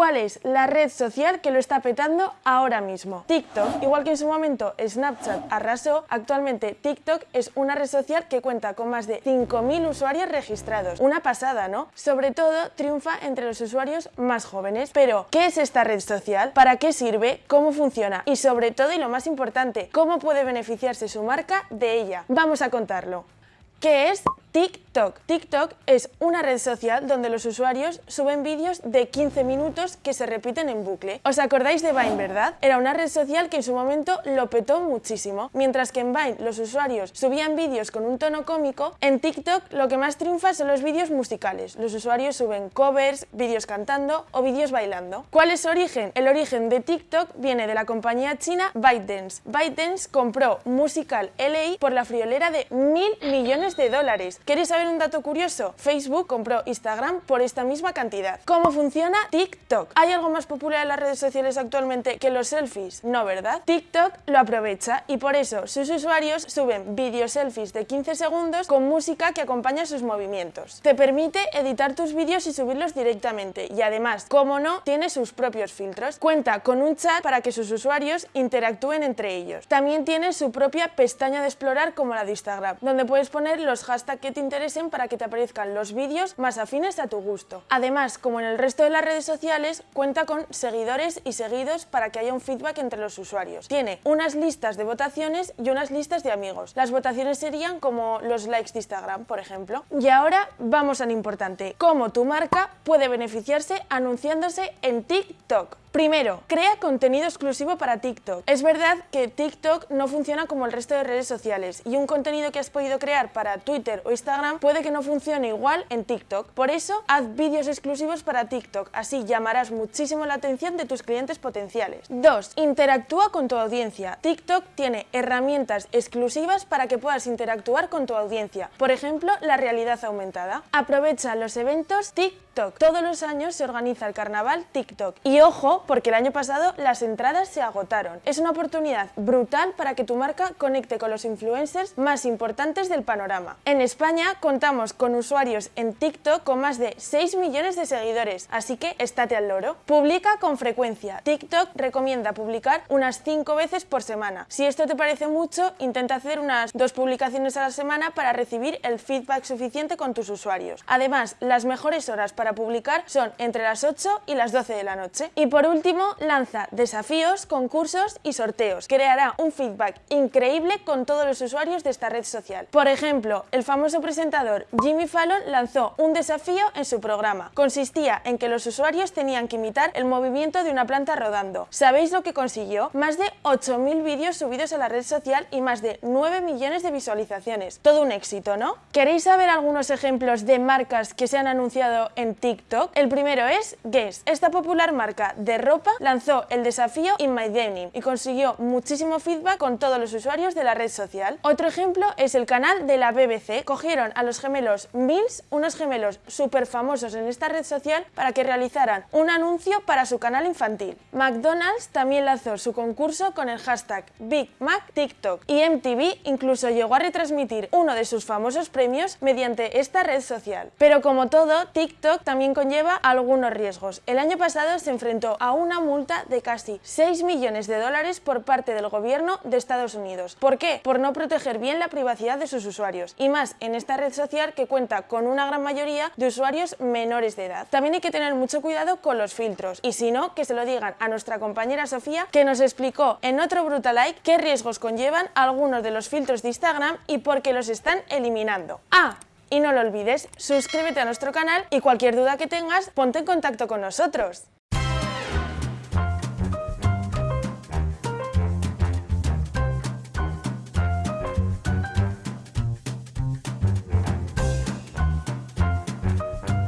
¿Cuál es la red social que lo está petando ahora mismo? TikTok. Igual que en su momento Snapchat arrasó, actualmente TikTok es una red social que cuenta con más de 5.000 usuarios registrados. Una pasada, ¿no? Sobre todo triunfa entre los usuarios más jóvenes. Pero, ¿qué es esta red social? ¿Para qué sirve? ¿Cómo funciona? Y sobre todo, y lo más importante, ¿cómo puede beneficiarse su marca de ella? Vamos a contarlo. ¿Qué es TikTok. TikTok es una red social donde los usuarios suben vídeos de 15 minutos que se repiten en bucle. ¿Os acordáis de Vine, verdad? Era una red social que en su momento lo petó muchísimo. Mientras que en Vine los usuarios subían vídeos con un tono cómico, en TikTok lo que más triunfa son los vídeos musicales. Los usuarios suben covers, vídeos cantando o vídeos bailando. ¿Cuál es su origen? El origen de TikTok viene de la compañía china ByteDance. ByteDance compró Musical LA por la friolera de mil millones de dólares ¿Queréis saber un dato curioso? Facebook compró Instagram por esta misma cantidad. ¿Cómo funciona TikTok? ¿Hay algo más popular en las redes sociales actualmente que los selfies? No, ¿verdad? TikTok lo aprovecha y por eso sus usuarios suben vídeos selfies de 15 segundos con música que acompaña sus movimientos. Te permite editar tus vídeos y subirlos directamente y además, como no, tiene sus propios filtros. Cuenta con un chat para que sus usuarios interactúen entre ellos. También tiene su propia pestaña de explorar como la de Instagram, donde puedes poner los hashtags que te para que te aparezcan los vídeos más afines a tu gusto. Además, como en el resto de las redes sociales, cuenta con seguidores y seguidos para que haya un feedback entre los usuarios. Tiene unas listas de votaciones y unas listas de amigos. Las votaciones serían como los likes de Instagram, por ejemplo. Y ahora vamos a lo importante, cómo tu marca puede beneficiarse anunciándose en TikTok. Primero, crea contenido exclusivo para TikTok. Es verdad que TikTok no funciona como el resto de redes sociales y un contenido que has podido crear para Twitter o Instagram puede que no funcione igual en TikTok. Por eso, haz vídeos exclusivos para TikTok, así llamarás muchísimo la atención de tus clientes potenciales. 2. Interactúa con tu audiencia. TikTok tiene herramientas exclusivas para que puedas interactuar con tu audiencia. Por ejemplo, la realidad aumentada. Aprovecha los eventos TikTok. Todos los años se organiza el carnaval TikTok. Y ojo, porque el año pasado las entradas se agotaron. Es una oportunidad brutal para que tu marca conecte con los influencers más importantes del panorama. En España contamos con usuarios en TikTok con más de 6 millones de seguidores, así que estate al loro. Publica con frecuencia. TikTok recomienda publicar unas 5 veces por semana. Si esto te parece mucho, intenta hacer unas dos publicaciones a la semana para recibir el feedback suficiente con tus usuarios. Además, las mejores horas para publicar son entre las 8 y las 12 de la noche. Y por último, lanza desafíos, concursos y sorteos. Creará un feedback increíble con todos los usuarios de esta red social. Por ejemplo, el famoso presentador Jimmy Fallon lanzó un desafío en su programa. Consistía en que los usuarios tenían que imitar el movimiento de una planta rodando. ¿Sabéis lo que consiguió? Más de 8.000 vídeos subidos a la red social y más de 9 millones de visualizaciones. Todo un éxito, ¿no? ¿Queréis saber algunos ejemplos de marcas que se han anunciado en TikTok? El primero es Guess. Esta popular marca de ropa lanzó el desafío In My Denim y consiguió muchísimo feedback con todos los usuarios de la red social. Otro ejemplo es el canal de la BBC. Cogieron a los gemelos Mills, unos gemelos súper famosos en esta red social, para que realizaran un anuncio para su canal infantil. McDonald's también lanzó su concurso con el hashtag Big Mac TikTok y MTV incluso llegó a retransmitir uno de sus famosos premios mediante esta red social. Pero como todo, TikTok también conlleva algunos riesgos. El año pasado se enfrentó a una multa de casi 6 millones de dólares por parte del gobierno de Estados Unidos. ¿Por qué? Por no proteger bien la privacidad de sus usuarios. Y más en esta red social que cuenta con una gran mayoría de usuarios menores de edad. También hay que tener mucho cuidado con los filtros. Y si no, que se lo digan a nuestra compañera Sofía que nos explicó en otro Brutalike qué riesgos conllevan algunos de los filtros de Instagram y por qué los están eliminando. ¡Ah! Y no lo olvides, suscríbete a nuestro canal y cualquier duda que tengas, ponte en contacto con nosotros.